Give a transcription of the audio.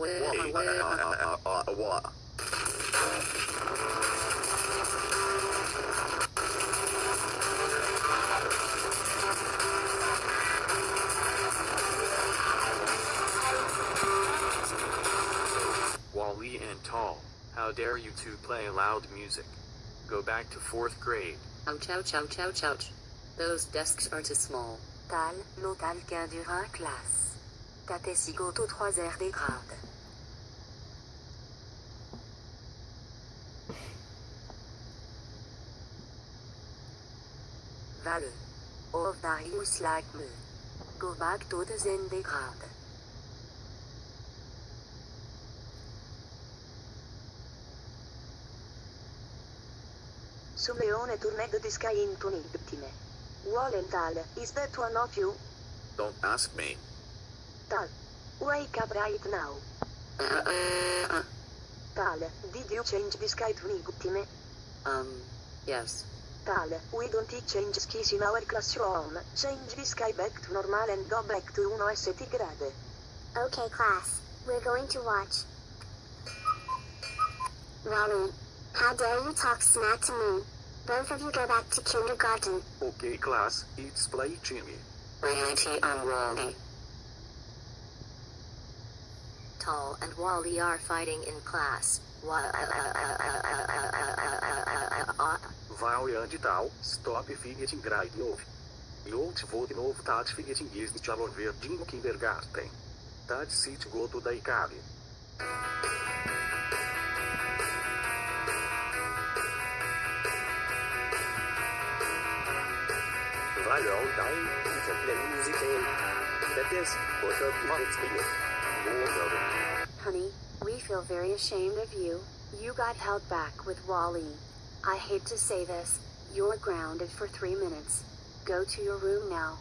what? Wally and Tal, how dare you two play loud music? Go back to fourth grade. Ouch, ouch, ouch, ouch, ouch. Those desks are too small. Tal, l'otal dura classe. Tate sigoto 3 r des grades. Vale. Of Darius like me. Go back to the zen des grades. Su Leone turned the sky into Nigtime. Wallenthal, is that one of you? Don't ask me. Tal. Wake up right now. Uh, uh, uh, Tal, did you change the sky to Nigtime? um, yes. Tal, we don't change skis in our classroom. Change the sky back to normal and go back to 1 st grade. Okay, class. We're going to watch. Wally, how dare you talk smack to me? Both of you go back to kindergarten. Okay, class, it's play Jimmy. Reality on Wally. Tal and Wally are fighting in class. Wa- De tal, stop figet grade novo. Eu te vou de novo tat figet is de chalor verdinho kindergarten. Tat sit go to icave. Vai all down, can play music and that is what up it's. Honey, we feel very ashamed of you. You got held back with Wally. I hate to say this, you're grounded for three minutes. Go to your room now.